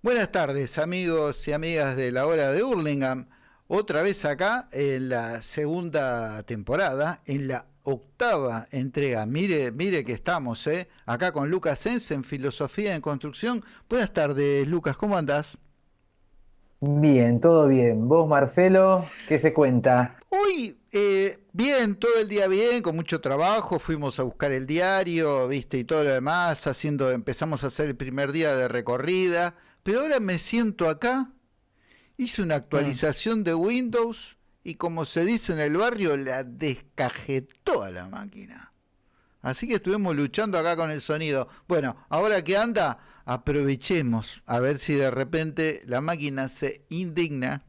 Buenas tardes, amigos y amigas de la hora de Hurlingham. Otra vez acá en la segunda temporada, en la octava entrega. Mire, mire que estamos, ¿eh? Acá con Lucas Sens en Filosofía en Construcción. Buenas tardes, Lucas, ¿cómo andás? Bien, todo bien. ¿Vos, Marcelo, qué se cuenta? Hoy, eh, bien, todo el día bien, con mucho trabajo. Fuimos a buscar el diario, viste, y todo lo demás. Haciendo, empezamos a hacer el primer día de recorrida. Pero ahora me siento acá, hice una Mm. actualización de Windows y como se dice en el barrio, la descajetó a la máquina. Así que estuvimos luchando acá con el sonido. Bueno, ahora que anda, aprovechemos a ver si de repente la máquina se indigna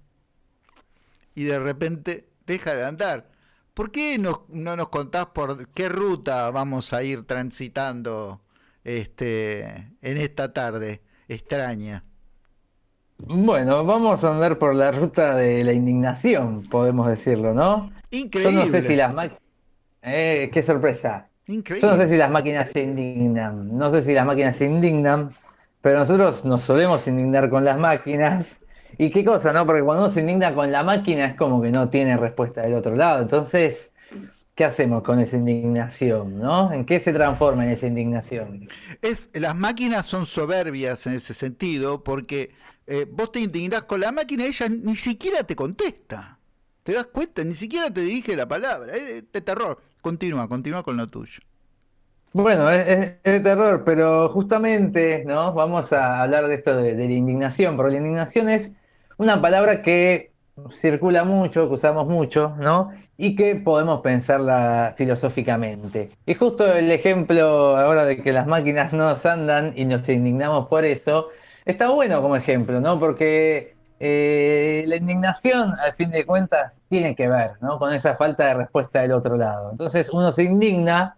y de repente deja de andar. ¿Por qué no, no nos contás por qué ruta vamos a ir transitando este, en esta tarde extraña? Bueno, vamos a andar por la ruta de la indignación, podemos decirlo, ¿no? Yo no sé si Increíble, las máquinas... qué sorpresa. Yo no sé si increíble. las máquinas se indignan, no sé si las máquinas se indignan, pero nosotros nos solemos indignar con las máquinas. ¿Y qué cosa, no? Porque cuando uno se indigna con la máquina es como que no tiene respuesta del otro lado. Entonces, ¿qué hacemos con esa indignación, no? ¿En qué se transforma en esa indignación? Es, las máquinas son soberbias en ese sentido porque eh, vos te indignás con la máquina y ella ni siquiera te contesta. ¿Te das cuenta? Ni siquiera te dirige la palabra. Es de terror. Continúa, continúa con lo tuyo. Bueno, es, es- terror, pero justamente, ¿no? Vamos a hablar de esto de, de la indignación, porque la indignación es una palabra que circula mucho, que usamos mucho, ¿no? Y que podemos pensarla filosóficamente. Y justo el ejemplo ahora de que las máquinas no nos andan y nos indignamos por eso, está bueno como ejemplo, ¿no? Porque eh, la indignación, al fin de cuentas, tiene que ver, ¿no? Con esa falta de respuesta del otro lado. Entonces uno se indigna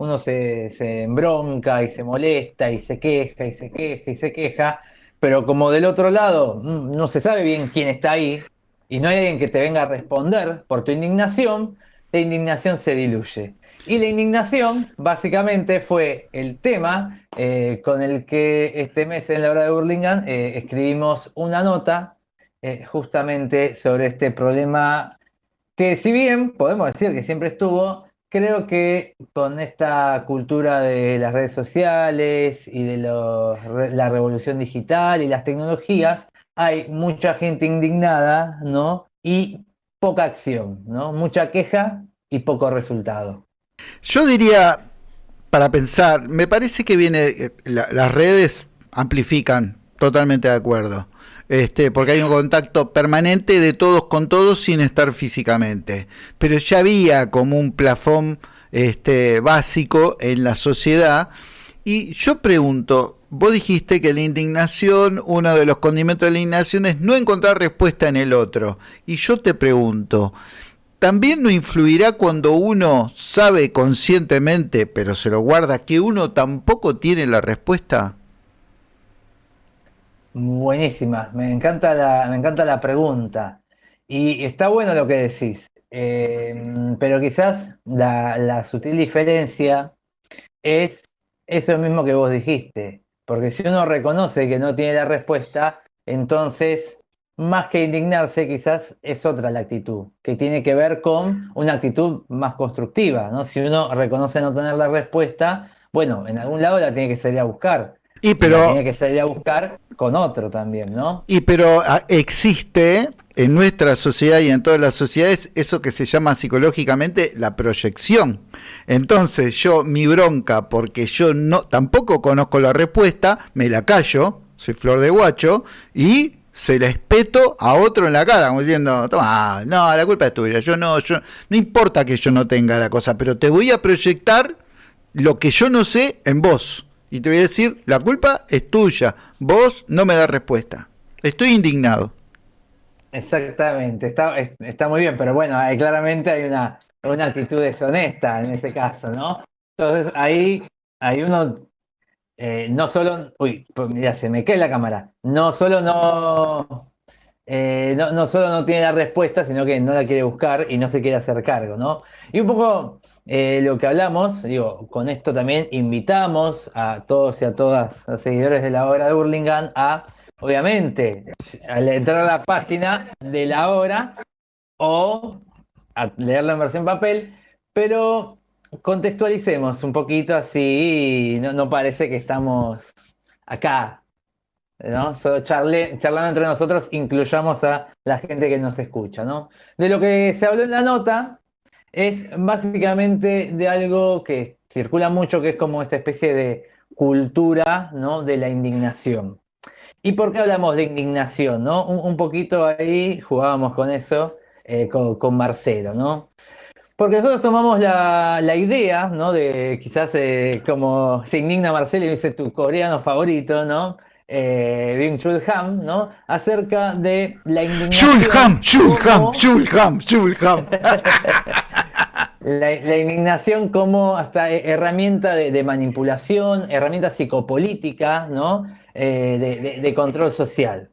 uno se, se embronca y se molesta y se queja y se queja y se queja, pero como del otro lado mm, no se sabe bien quién está ahí y no hay alguien que te venga a responder por tu indignación, la indignación se diluye. Y la indignación básicamente fue el tema eh, con el que este mes en la hora de Burlingame eh, escribimos una nota eh, justamente sobre este problema que si bien podemos decir que siempre estuvo, creo que con esta cultura de las redes sociales y de la revolución digital y las tecnologías, hay mucha gente indignada, ¿no? Y poca acción, ¿no? Mucha queja y poco resultado. Yo diría, para pensar, me parece que viene, eh, la- las redes amplifican, totalmente de acuerdo, este, porque hay un contacto permanente de todos con todos sin estar físicamente, pero ya había como un plafón este, básico en la sociedad y yo pregunto, vos dijiste que la indignación, uno de los condimentos de la indignación es no encontrar respuesta en el otro, y yo te pregunto, también no influirá cuando uno sabe conscientemente, pero se lo guarda, que uno tampoco tiene la respuesta. Buenísima, me encanta la, me encanta la pregunta. Y está bueno lo que decís, Eh, pero quizás la, la sutil diferencia es eso mismo que vos dijiste, porque si uno reconoce que no tiene la respuesta, entonces, más que indignarse, quizás es otra la actitud, que tiene que ver con una actitud más constructiva, ¿no? Si uno reconoce no tener la respuesta, bueno, en algún lado la tiene que salir a buscar, Y pero, que salir a buscar con otro también, ¿no? y pero ah, existe en nuestra sociedad y en todas las sociedades eso que se llama psicológicamente la proyección. Entonces yo mi bronca porque yo no tampoco conozco la respuesta, me la callo, soy flor de guacho y se la espeto a otro en la cara, como diciendo, toma, no, la culpa es tuya, yo no, yo no importa que yo no tenga la cosa, pero te voy a proyectar lo que yo no sé en vos. Y te voy a decir, la culpa es tuya, vos no me das respuesta. Estoy indignado. Exactamente, está, es- está muy bien, pero bueno, hay- claramente hay una, actitud deshonesta en ese caso, ¿no? Entonces ahí, ahí uno eh, no solo, uy, pues mira, se me cae la cámara, no solo no, eh, no, solo no tiene la respuesta, sino que no la quiere buscar y no se quiere hacer cargo, ¿no? Y un poco eh, lo que hablamos, digo, con esto también invitamos a todos y a todas los seguidores de la obra de Burlingame a obviamente, al entrar a la página de la hora o a leerlo en versión papel, pero contextualicemos un poquito así, no, no parece que estamos acá, ¿no? Charlando entre nosotros, incluyamos a la gente que nos escucha, ¿no? De lo que se habló en la nota es básicamente de algo que circula mucho, que es como esta especie de cultura, ¿no? De la indignación. ¿Y por qué hablamos de indignación, no? Un, poquito ahí jugábamos con eso, eh, con, Marcelo, ¿no? Porque nosotros tomamos la, idea, ¿no? De quizás eh, como se indigna Marcelo y dice tu coreano favorito, ¿no? Eh, Bing Chulham, ¿no? Acerca de la indignación. Chulham, Chulham, Chulham, Chulham. La, indignación como hasta herramienta de, manipulación, herramienta psicopolítica, ¿no? Eh, de, control social.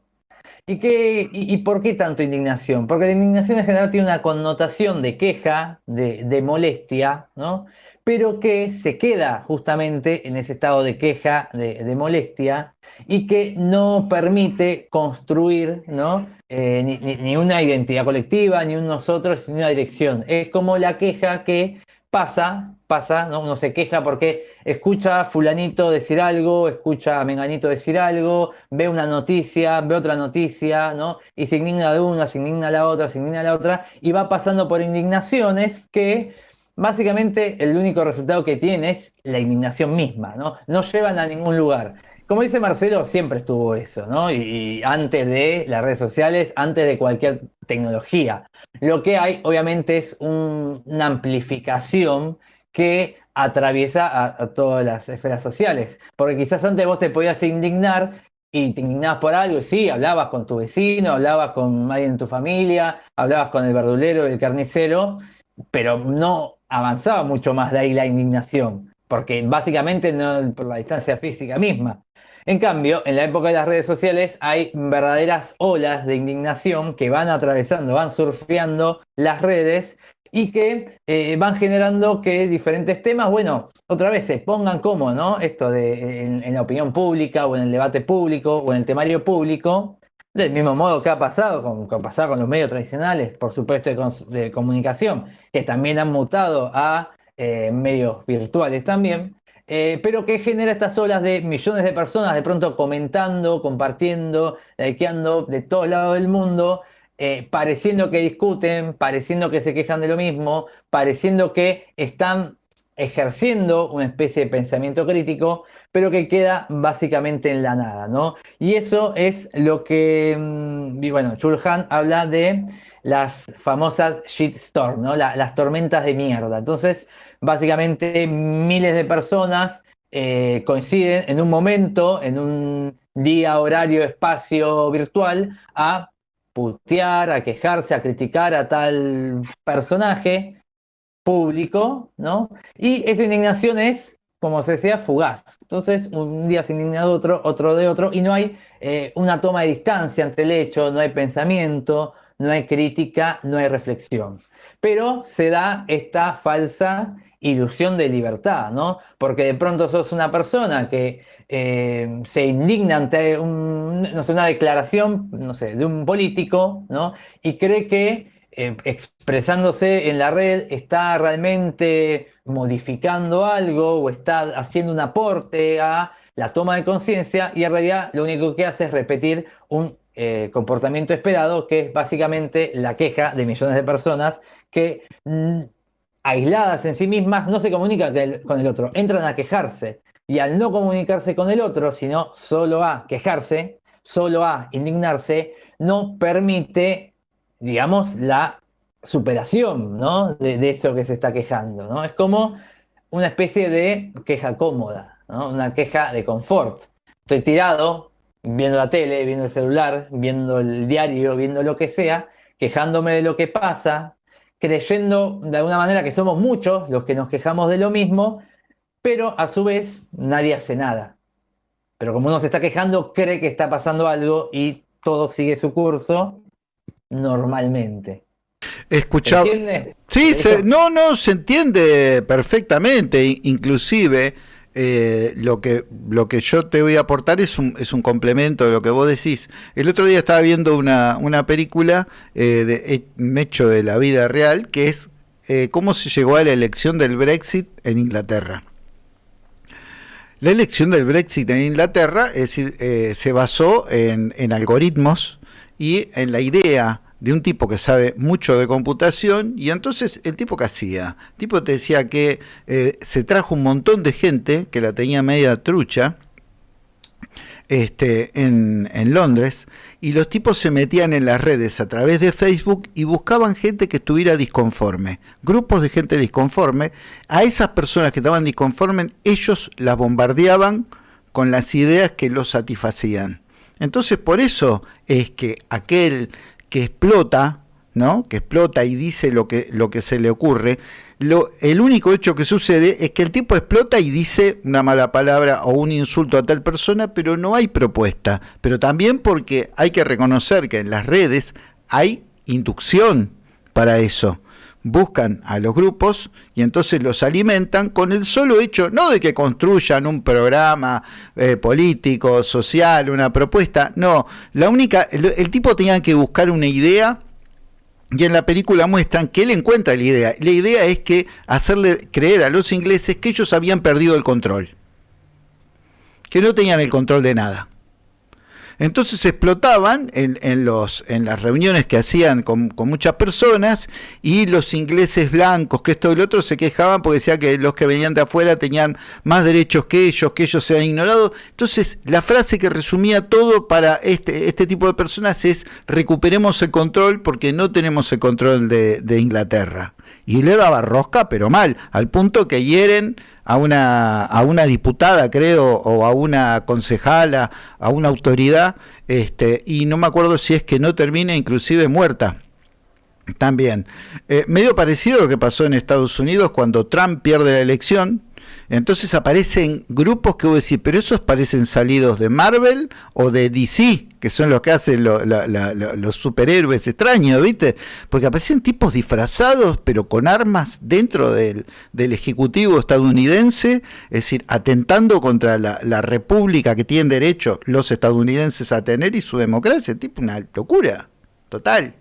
¿Y, qué, y, por qué tanto indignación? Porque la indignación en general tiene una connotación de queja, de molestia, ¿no? Pero que se queda justamente en ese estado de queja, de, molestia, y que no permite construir ¿no? Eh, ni, una identidad colectiva, ni un nosotros, ni una dirección. Es como la queja que pasa, pasa, ¿no? uno se queja porque escucha a fulanito decir algo, escucha a menganito decir algo, ve una noticia, ve otra noticia, ¿no? y se indigna de una, se indigna la otra, se indigna la otra, y va pasando por indignaciones que básicamente el único resultado que tiene es la indignación misma, ¿no? No llevan a ningún lugar. Como dice Marcelo, siempre estuvo eso, ¿no? Y, antes de las redes sociales, antes de cualquier tecnología. Lo que hay, obviamente, es una amplificación que atraviesa a, todas las esferas sociales. Porque quizás antes vos te podías indignar y te indignabas por algo, y sí, hablabas con tu vecino, hablabas con alguien en tu familia, hablabas con el verdulero, el carnicero, pero no avanzaba mucho más de ahí la indignación, porque básicamente no por la distancia física misma. En cambio, en la época de las redes sociales hay verdaderas olas de indignación que van atravesando, van surfeando las redes y que eh, van generando que diferentes temas, bueno, otra vez se pongan como, ¿no? Esto de en, la opinión pública o en el debate público o en el temario público, del mismo modo que ha pasado con, con con los medios tradicionales, por supuesto, de, comunicación, que también han mutado a eh, medios virtuales también, eh, pero que genera estas olas de millones de personas de pronto comentando, compartiendo, likeando de todos lados del mundo, eh, pareciendo que discuten, pareciendo que se quejan de lo mismo, pareciendo que están ejerciendo una especie de pensamiento crítico, pero que queda básicamente en la nada, ¿no? Y eso es lo que, mm, bueno, Chulhan habla de las famosas shitstorm, ¿no? las tormentas de mierda. Entonces, básicamente miles de personas eh, coinciden en un momento, en un día, horario, espacio virtual, a putear, a quejarse, a criticar a tal personaje público, ¿no? Y esa indignación es como se decía, fugaz. Entonces, un día se indigna de otro, otro de otro, y no hay eh, una toma de distancia ante el hecho, no hay pensamiento, no hay crítica, no hay reflexión. Pero se da esta falsa ilusión de libertad, ¿no? Porque de pronto sos una persona que eh, se indigna ante no sé, una declaración, no sé, de un político, ¿no? Y cree que eh, expresándose en la red está realmente modificando algo o está haciendo un aporte a la toma de conciencia y en realidad lo único que hace es repetir un eh, comportamiento esperado que es básicamente la queja de millones de personas que mm, aisladas en sí mismas no se comunican con el otro, entran a quejarse. Y al no comunicarse con el otro, sino solo a quejarse, solo a indignarse, no permite digamos, la superación ¿no? de, eso que se está quejando. ¿no? Es como una especie de queja cómoda, ¿no? una queja de confort. Estoy tirado, viendo la tele, viendo el celular, viendo el diario, viendo lo que sea, quejándome de lo que pasa, creyendo de alguna manera que somos muchos los que nos quejamos de lo mismo, pero a su vez nadie hace nada. Pero como uno se está quejando, cree que está pasando algo y todo sigue su curso normalmente. Escuchaba. ¿Se Sí, no, no, se entiende perfectamente. Inclusive, eh, lo, que, lo que yo te voy a aportar es un, es un complemento de lo que vos decís. El otro día estaba viendo una, una película eh, de, hecho de la vida real, que es eh, cómo se llegó a la elección del Brexit en Inglaterra. La elección del Brexit en Inglaterra es decir, se basó en, en algoritmos y en la idea de un tipo que sabe mucho de computación y entonces el tipo que hacía, el tipo te decía que eh, se trajo un montón de gente que la tenía media trucha este, en, en, Londres y los tipos se metían en las redes a través de Facebook y buscaban gente que estuviera disconforme, grupos de gente disconforme, a esas personas que estaban disconformes ellos las bombardeaban con las ideas que los satisfacían. Entonces por eso es que aquel que explota, ¿no? que explota y dice lo que, lo que se le ocurre, lo, el único hecho que sucede es que el tipo explota y dice una mala palabra o un insulto a tal persona, pero no hay propuesta. Pero también porque hay que reconocer que en las redes hay inducción para eso buscan a los grupos y entonces los alimentan con el solo hecho, no de que construyan un programa eh, político, social, una propuesta, no, la única, el, tipo tenía que buscar una idea y en la película muestran que él encuentra la idea. La idea es que hacerle creer a los ingleses que ellos habían perdido el control, que no tenían el control de nada. Entonces explotaban en, los, en las reuniones que hacían con, muchas personas y los ingleses blancos, que esto y lo otro, se quejaban porque decía que los que venían de afuera tenían más derechos que ellos, que ellos se han ignorado. Entonces la frase que resumía todo para este, este tipo de personas es recuperemos el control porque no tenemos el control de, de Inglaterra. Y le daba rosca, pero mal, al punto que hieren a una, a una diputada, creo, o a una concejala, a una autoridad, este, y no me acuerdo si es que no termina inclusive muerta. También. Eh, medio parecido a lo que pasó en Estados Unidos cuando Trump pierde la elección, entonces aparecen grupos que vos decís, pero esos parecen salidos de Marvel o de DC, que son los que hacen los superhéroes extraños, ¿viste? Porque aparecen tipos disfrazados, pero con armas dentro del, Ejecutivo estadounidense, es decir, atentando contra la, república que tienen derecho los estadounidenses a tener y su democracia, tipo una locura, total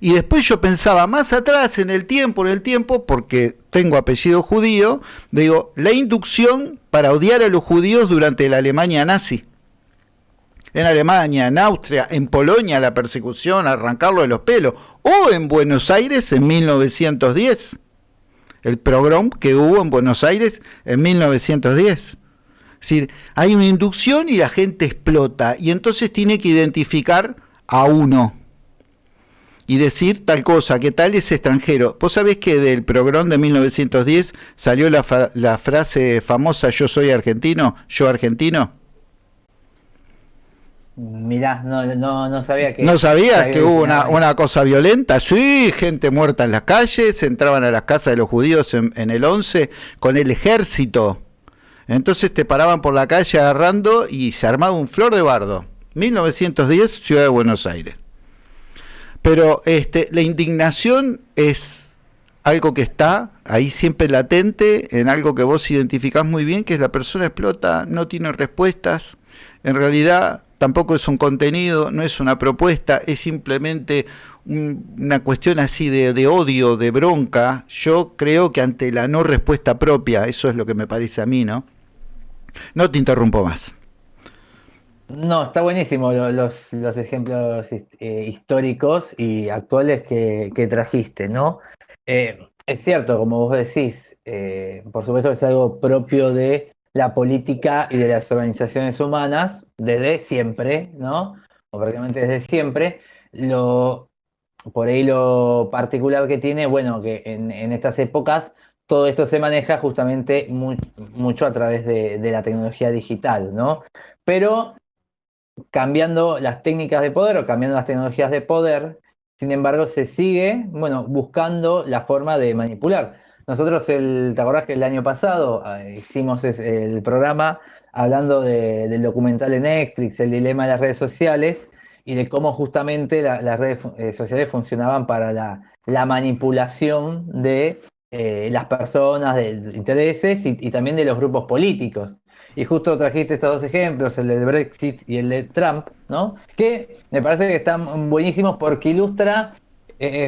y después yo pensaba más atrás en el tiempo, en el tiempo, porque tengo apellido judío, digo, la inducción para odiar a los judíos durante la Alemania nazi. En Alemania, en Austria, en Polonia la persecución, arrancarlo de los pelos, o en Buenos Aires en 1910. El progrom que hubo en Buenos Aires en 1910. Es decir, hay una inducción y la gente explota y entonces tiene que identificar a uno y decir tal cosa, que tal es extranjero. Vos sabés que del programa de 1910 salió la, la frase famosa yo soy argentino, yo argentino. Mirá, no, no, no sabía que... ¿No sabías que, hubo una, una, cosa violenta? Sí, gente muerta en las calles, entraban a las casas de los judíos en, en, el 11 con el ejército. Entonces te paraban por la calle agarrando y se armaba un flor de bardo. 1910, Ciudad de Buenos Aires. Pero este, la indignación es algo que está ahí siempre latente, en algo que vos identificás muy bien, que es la persona explota, no tiene respuestas, en realidad tampoco es un contenido, no es una propuesta, es simplemente una cuestión así de, de, odio, de bronca. Yo creo que ante la no respuesta propia, eso es lo que me parece a mí, ¿no? No te interrumpo más. No, está buenísimo los, los ejemplos eh, históricos y actuales que, trajiste, ¿no? Eh, es cierto, como vos decís, eh, por supuesto que es algo propio de la política y de las organizaciones humanas desde siempre, ¿no? O prácticamente desde siempre. Lo, por ahí lo particular que tiene, bueno, que en, estas épocas todo esto se maneja justamente mucho a través de, de, la tecnología digital, ¿no? Pero cambiando las técnicas de poder o cambiando las tecnologías de poder, sin embargo se sigue, bueno, buscando la forma de manipular. Nosotros, el, ¿te acordás que el año pasado eh, hicimos el programa hablando del documental de Netflix, el dilema de las redes sociales y de cómo justamente las redes eh, sociales funcionaban para la, manipulación de las personas, de, intereses y, también de los grupos políticos. Y justo trajiste estos dos ejemplos, el de Brexit y el de Trump, ¿no? Que me parece que están buenísimos porque ilustra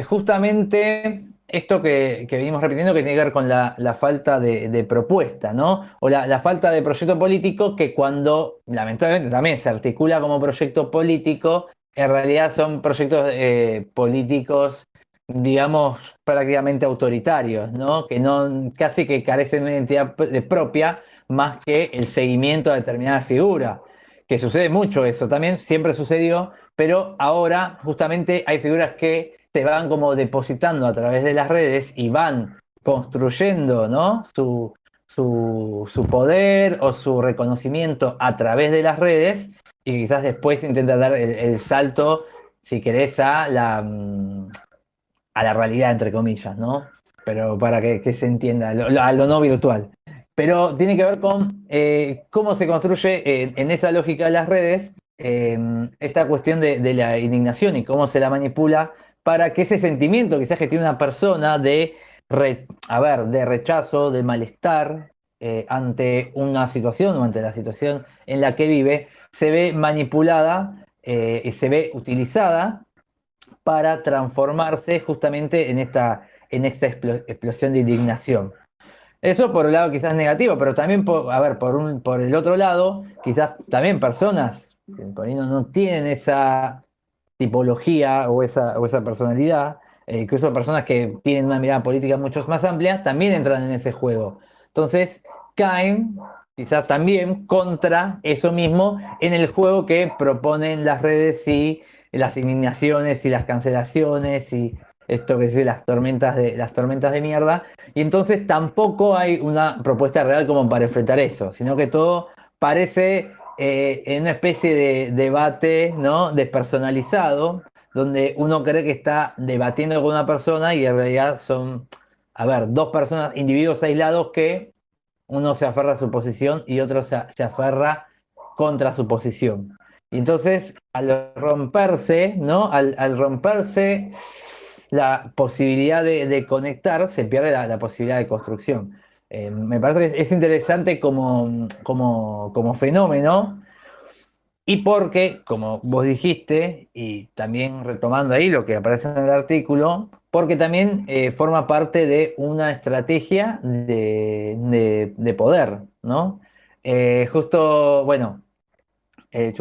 justamente esto que, venimos repitiendo que tiene que ver con la, falta de, propuesta, ¿no? O la, falta de proyecto político que cuando, lamentablemente, también se articula como proyecto político, en realidad son proyectos eh, políticos, digamos, prácticamente autoritarios, ¿no? Que no, casi que carecen de una identidad propia más que el seguimiento a determinada figura. Que sucede mucho eso también, siempre sucedió, pero ahora justamente hay figuras que se van como depositando a través de las redes y van construyendo ¿no? su, su, poder o su reconocimiento a través de las redes y quizás después intenta dar el, salto, si querés, a la, mm, a la realidad, entre comillas, ¿no? Pero para que, se entienda, a lo no virtual. Pero tiene que ver con eh, cómo se construye en esa lógica de las redes eh, esta cuestión de, la indignación y cómo se la manipula para que ese sentimiento quizás que tiene una persona de, ver, de rechazo, de malestar eh, ante una situación o ante la situación en la que vive, se ve manipulada eh, y se ve utilizada para transformarse justamente en esta, en esta explosión de indignación. Eso por un lado quizás negativo, pero también, por, a ver, por, un, por el otro lado, quizás también personas que no tienen esa tipología o esa, o esa personalidad, eh, incluso personas que tienen una mirada política mucho más amplia, también entran en ese juego. Entonces, caen quizás también contra eso mismo en el juego que proponen las redes y las indignaciones y las cancelaciones y esto que dice las tormentas de las tormentas de mierda y entonces tampoco hay una propuesta real como para enfrentar eso, sino que todo parece eh, en una especie de debate ¿no? despersonalizado, donde uno cree que está debatiendo con una persona y en realidad son, a ver, dos personas, individuos aislados que uno se aferra a su posición y otro se, aferra contra su posición. Y entonces, al romperse, ¿no? Al, romperse la posibilidad de, conectar, se pierde la posibilidad de construcción. Eh, me parece que es interesante como, como, fenómeno y porque, como vos dijiste, y también retomando ahí lo que aparece en el artículo, porque también eh, forma parte de una estrategia de, poder, ¿no? Eh, justo, bueno, eh,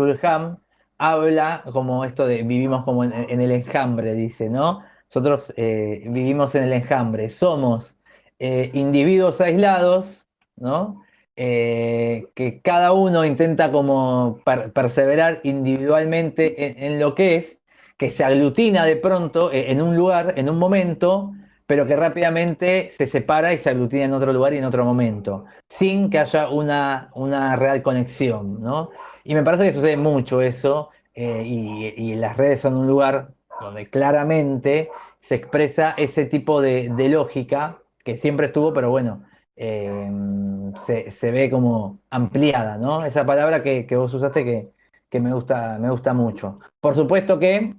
habla como esto de vivimos como en, en el enjambre, dice, ¿no? Nosotros vivimos en el enjambre, somos eh, individuos aislados, ¿no? Eh, que cada uno intenta como perseverar individualmente en, lo que es, que se aglutina de pronto eh, en un lugar, en un momento, pero que rápidamente se separa y se aglutina en otro lugar y en otro momento, sin que haya una, una real conexión, ¿no? Y me parece que sucede mucho eso, y, las redes son un lugar donde claramente se expresa ese tipo de lógica que siempre estuvo, pero bueno, em, se, ve como ampliada, ¿no? Esa palabra que, vos usaste que, me, gusta, me gusta mucho. Por supuesto que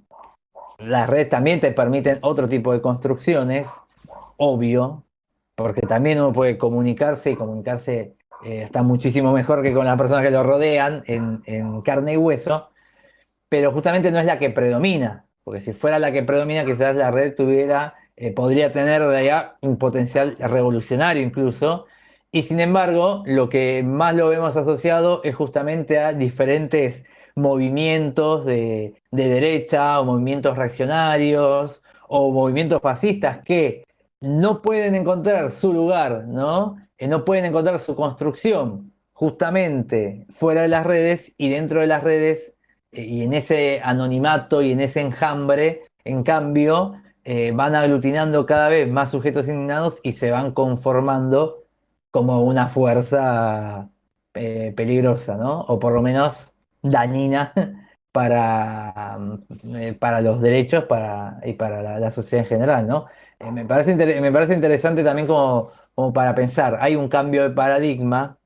las redes también te permiten otro tipo de construcciones, obvio, porque también uno puede comunicarse y comunicarse eh, está muchísimo mejor que con las personas que lo rodean en, carne y hueso, pero justamente no es la que predomina, porque si fuera la que predomina, quizás la red tuviera eh, podría tener allá un potencial revolucionario incluso. Y sin embargo, lo que más lo vemos asociado es justamente a diferentes movimientos de, derecha o movimientos reaccionarios o movimientos fascistas que no pueden encontrar su lugar, ¿no? Eh, no pueden encontrar su construcción justamente fuera de las redes y dentro de las redes eh, y en ese anonimato y en ese enjambre, en cambio, eh, van aglutinando cada vez más sujetos indignados y se van conformando como una fuerza eh, peligrosa, ¿no? O por lo menos dañina para, para los derechos para, y para la, sociedad en general, ¿no? Me, parece me parece interesante también como, como para pensar, hay un cambio de paradigma,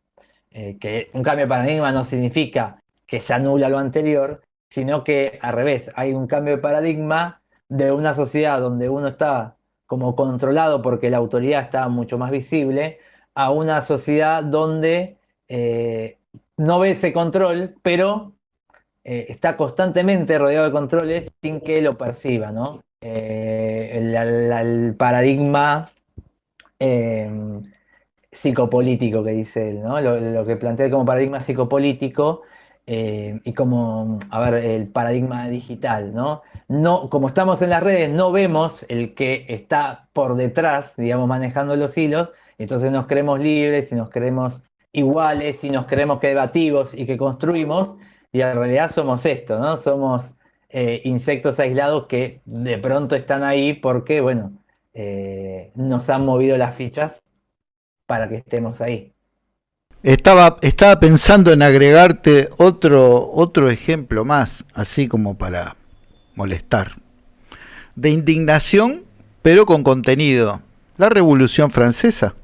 que un cambio de paradigma no significa que se anula lo anterior, sino que al revés, hay un cambio de paradigma de una sociedad donde uno está como controlado porque la autoridad está mucho más visible, a una sociedad donde eh, no ve ese control, pero eh, está constantemente rodeado de controles sin que lo perciba, ¿no? Eh, el, paradigma psicopolítico que dice él, ¿no? Lo, que plantea como paradigma psicopolítico y como, a ver, el paradigma digital, ¿no? No, como estamos en las redes, no vemos el que está por detrás, digamos, manejando los hilos, entonces nos creemos libres y nos creemos iguales y nos creemos que debativos y que construimos, y en realidad somos esto, ¿no? Somos eh, insectos aislados que de pronto están ahí porque, bueno, eh, nos han movido las fichas para que estemos ahí. Estaba, estaba pensando en agregarte otro, otro ejemplo más, así como para molestar, de indignación, pero con contenido. La Revolución Francesa.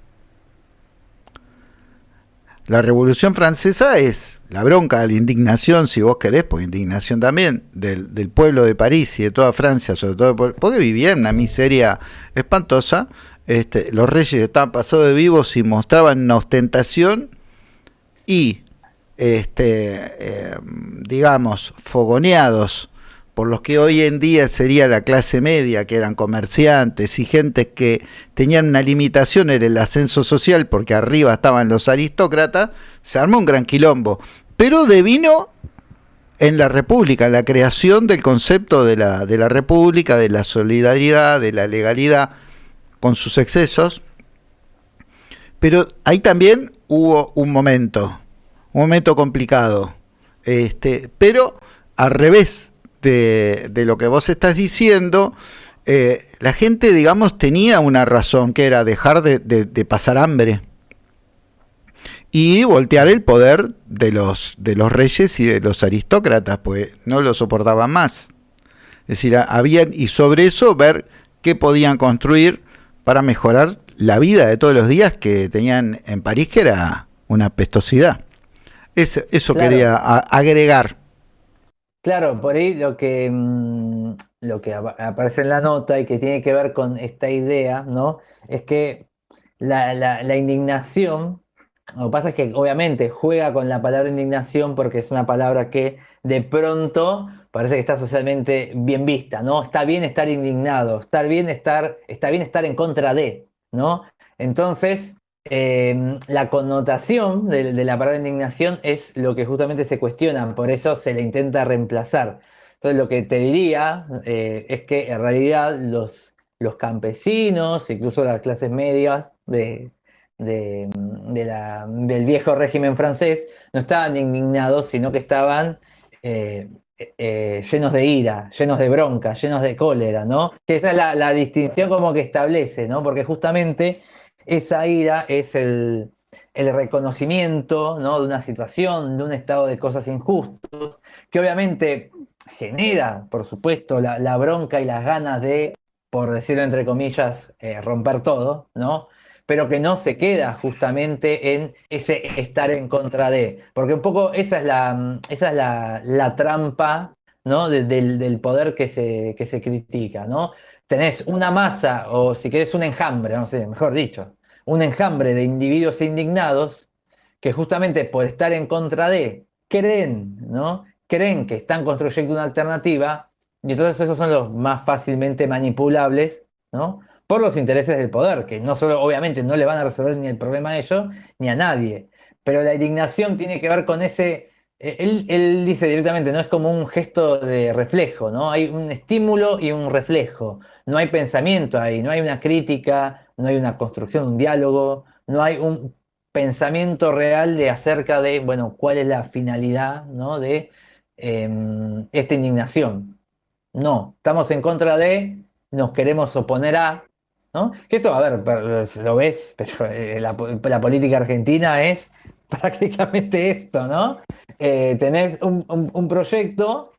La Revolución Francesa es la bronca, la indignación, si vos querés, pues indignación también, del, pueblo de París y de toda Francia, sobre todo porque vivía en una miseria espantosa. Este, los reyes estaban pasados de vivos y mostraban una ostentación y, este, eh, digamos, fogoneados por los que hoy en día sería la clase media, que eran comerciantes y gente que tenían una limitación en el ascenso social, porque arriba estaban los aristócratas, se armó un gran quilombo. Pero devino en la República, en la creación del concepto de la, de la República, de la solidaridad, de la legalidad, con sus excesos. Pero ahí también hubo un momento, un momento complicado. Este, pero al revés de, lo que vos estás diciendo, eh, la gente, digamos, tenía una razón, que era dejar de, pasar hambre y voltear el poder de los, de los reyes y de los aristócratas, pues no lo soportaban más. Es decir, habían, y sobre eso ver qué podían construir para mejorar la vida de todos los días que tenían en París, que era una pestosidad. eso quería agregar. Claro, por ahí lo que, mm, lo que aparece en la nota y que tiene que ver con esta idea, ¿no? Es que la, indignación, lo que pasa es que obviamente juega con la palabra indignación porque es una palabra que de pronto parece que está socialmente bien vista, ¿no? Está bien estar indignado, bien estar, está bien estar en contra de, ¿no? Entonces, Em, la connotación de, la palabra indignación es lo que justamente se cuestiona, por eso se le intenta reemplazar. Entonces lo que te diría eh, es que en realidad los, los campesinos, incluso las clases medias de, del viejo régimen francés, no estaban indignados, sino que estaban eh, eh, llenos de ira, llenos de bronca, llenos de cólera, ¿no? Que esa es la, la distinción como que establece, ¿no? Porque justamente esa ira es el, reconocimiento ¿no? de una situación, de un estado de cosas injustos, que obviamente genera, por supuesto, la, bronca y las ganas de, por decirlo entre comillas, eh, romper todo, ¿no? pero que no se queda justamente en ese estar en contra de, porque un poco esa es la, esa es la, trampa ¿no? del, poder que se, que se critica, ¿no? Tenés una masa, o si querés un enjambre, no sé, mejor dicho, un enjambre de individuos indignados que justamente por estar en contra de, creen, ¿no? Creen que están construyendo una alternativa y entonces esos son los más fácilmente manipulables, ¿no? Por los intereses del poder, que no solo, obviamente, no le van a resolver ni el problema a ellos ni a nadie, pero la indignación tiene que ver con ese eh, él, dice directamente, no es como un gesto de reflejo, ¿no? Hay un estímulo y un reflejo. No hay pensamiento ahí, no hay una crítica, no hay una construcción, un diálogo, no hay un pensamiento real de acerca de, bueno, cuál es la finalidad, ¿no? De em, esta indignación. No, estamos en contra de, nos queremos oponer a, ¿no? Que esto, a ver, lo ves, pero eh, la política argentina es prácticamente esto, ¿no? Eh, tenés un, proyecto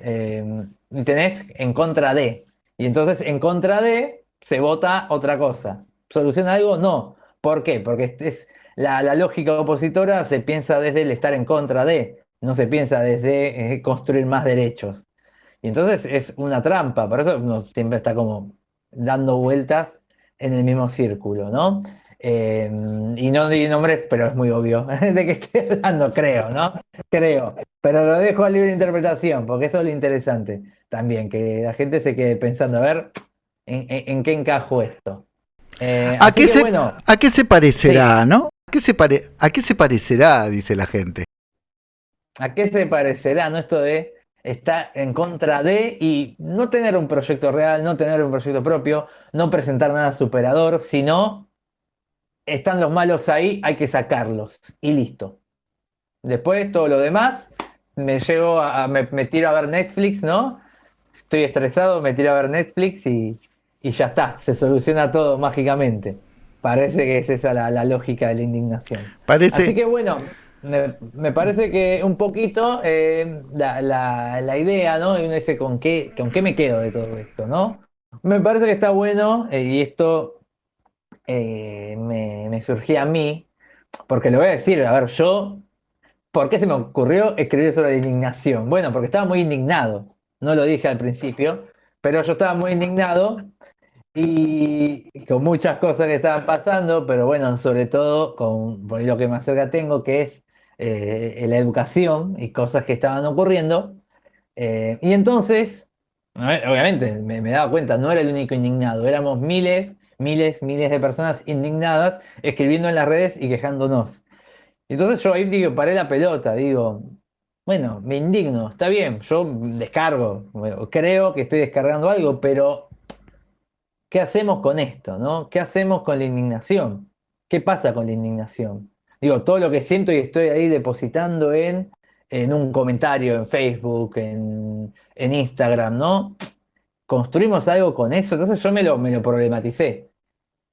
eh, tenés en contra de. Y entonces en contra de se vota otra cosa. ¿Soluciona algo? No. ¿Por qué? Porque es, la, lógica opositora se piensa desde el estar en contra de, no se piensa desde eh, construir más derechos. Y entonces es una trampa, por eso uno siempre está como dando vueltas en el mismo círculo, ¿no? Eh, y no di nombres, pero es muy obvio de qué estoy hablando, creo, ¿no? Creo. Pero lo dejo a libre interpretación, porque eso es lo interesante también, que la gente se quede pensando, a ver, ¿en, qué encajo esto? Eh, ¿A, qué se, ¿A qué se parecerá, no? ¿A qué, se pare, ¿A qué se parecerá, dice la gente? ¿A qué se parecerá, no? Esto de estar en contra de y no tener un proyecto real, no tener un proyecto propio, no presentar nada superador, sino están los malos ahí, hay que sacarlos y listo. Después todo lo demás, me llevo a, me, tiro a ver Netflix, ¿no? Estoy estresado, me tiro a ver Netflix y, ya está, se soluciona todo mágicamente. Parece que es esa la, lógica de la indignación. Parece... Así que bueno, me, parece que un poquito eh, la, idea, ¿no? Y uno dice, ¿con qué, ¿con qué me quedo de todo esto, no? Me parece que está bueno, eh, y esto eh, me, surgía a mí, porque lo voy a decir, a ver, yo, ¿por qué se me ocurrió escribir sobre la indignación? Bueno, porque estaba muy indignado, no lo dije al principio, pero yo estaba muy indignado y con muchas cosas que estaban pasando, pero bueno, sobre todo con lo que más cerca tengo, que es eh, la educación y cosas que estaban ocurriendo. Eh, y entonces, obviamente, me, me daba cuenta, no era el único indignado, éramos miles miles, miles de personas indignadas escribiendo en las redes y quejándonos. Entonces yo ahí digo, paré la pelota, digo, bueno, me indigno, está bien, yo descargo, creo que estoy descargando algo, pero ¿qué hacemos con esto? ¿no? ¿Qué hacemos con la indignación? ¿Qué pasa con la indignación? Digo, todo lo que siento y estoy ahí depositando en, en un comentario en Facebook, en, en Instagram, ¿no? Construimos algo con eso. Entonces yo me lo, me lo problematicé.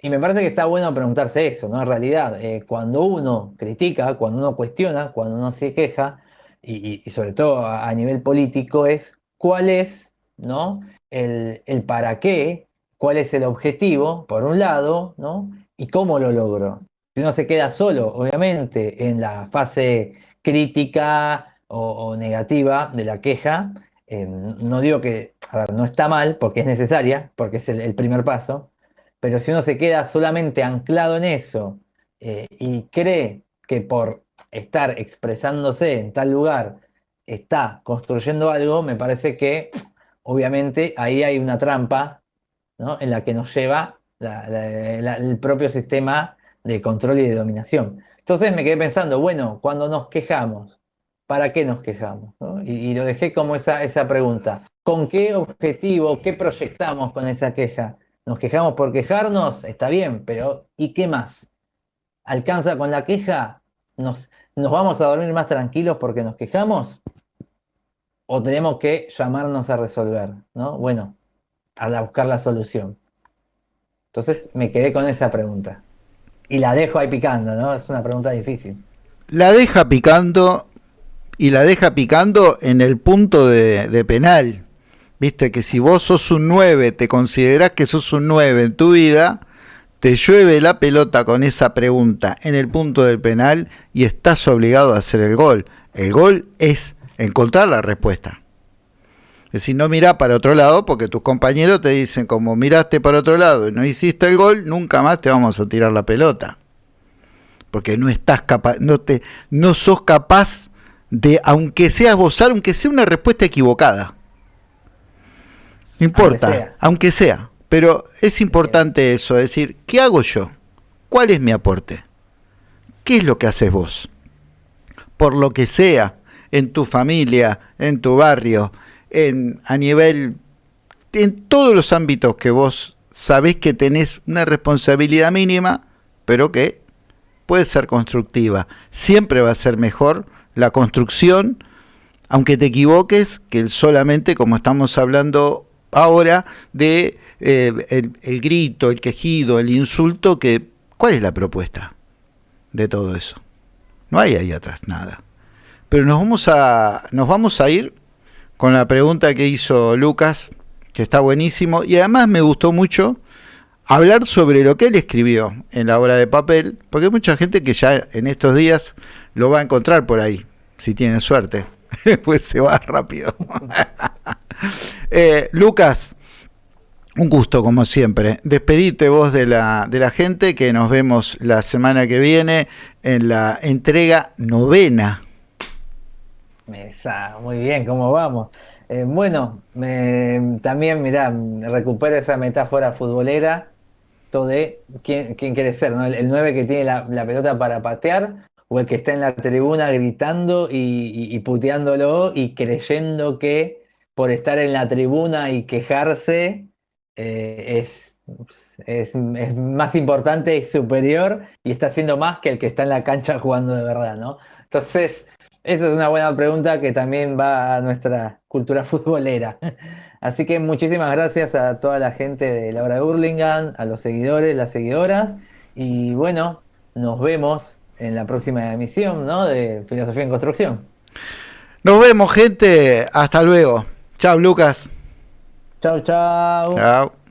Y me parece que está bueno preguntarse eso, ¿no? En realidad, eh, cuando uno critica, cuando uno cuestiona, cuando uno se queja, y, sobre todo a, nivel político, es cuál es, ¿no? El, el, para qué, cuál es el objetivo, por un lado, ¿no? Y cómo lo logro. Si uno se queda solo, obviamente, en la fase crítica o negativa de la queja, eh, no digo que, a ver, no está mal porque es necesaria, porque es el, primer paso, pero si uno se queda solamente anclado en eso eh, y cree que por estar expresándose en tal lugar está construyendo algo, me parece que obviamente ahí hay una trampa en la que nos lleva el propio sistema de control y de dominación. Entonces me quedé pensando, bueno, cuando nos quejamos, ¿para qué nos quejamos? Y, lo dejé como esa, esa pregunta. ¿Con qué objetivo, qué proyectamos con esa queja? ¿Nos quejamos por quejarnos? Está bien, pero ¿y qué más? ¿Alcanza con la queja? ¿Nos, nos vamos a dormir más tranquilos porque nos quejamos? ¿O tenemos que llamarnos a resolver? ¿no? Bueno, a buscar la solución. Entonces me quedé con esa pregunta. Y la dejo ahí picando, ¿no? Es una pregunta difícil. La deja picando y la deja picando en el punto de, penal. Viste que si vos sos un 9, te considerás que sos un 9 en tu vida, te llueve la pelota con esa pregunta en el punto del penal y estás obligado a hacer el gol. El gol es encontrar la respuesta. Es decir, no mirá para otro lado porque tus compañeros te dicen como miraste para otro lado y no hiciste el gol, nunca más te vamos a tirar la pelota. Porque no estás capaz, no te no sos capaz de, aunque sea gozar, aunque sea una respuesta equivocada. No importa, aunque sea. Pero es importante eso, decir, ¿qué hago yo? ¿Cuál es mi aporte? ¿Qué es lo que haces vos? Por lo que sea, en tu familia, en tu barrio, en, a nivel, en todos los ámbitos que vos sabés que tenés una responsabilidad mínima, pero que puede ser constructiva. Siempre va a ser mejor la construcción, aunque te equivoques, que solamente, como estamos hablando ahora, de eh, el, grito, el quejido, el insulto, que ¿cuál es la propuesta de todo eso? No hay ahí atrás nada. Pero nos vamos a, nos vamos a ir con la pregunta que hizo Lucas, que está buenísimo, y además me gustó mucho hablar sobre lo que él escribió en la obra de papel, porque hay mucha gente que ya en estos días lo va a encontrar por ahí, si tiene suerte. pues se va rápido. Eh, Lucas, Un gusto, como siempre. Despedite vos de la, de la gente, que nos vemos la semana que viene en la entrega novena. Mesa, muy bien, ¿cómo vamos? Eh, bueno, también, mirá, recupero esa metáfora futbolera, de quién, quiere ser, ¿no? El, 9 que tiene la, pelota para patear, o el que está en la tribuna gritando y puteándolo y creyendo que por estar en la tribuna y quejarse eh, es, es, más importante y superior y está haciendo más que el que está en la cancha jugando de verdad, ¿no? Entonces, esa es una buena pregunta que también va a nuestra cultura futbolera. Así que muchísimas gracias a toda la gente de Laura de Hurlingham, a los seguidores, las seguidoras, y bueno, nos vemos en la próxima emisión ¿no? de Filosofía en Construcción. Nos vemos, gente. Hasta luego. Chao, Lucas. Chao, chao. Chao.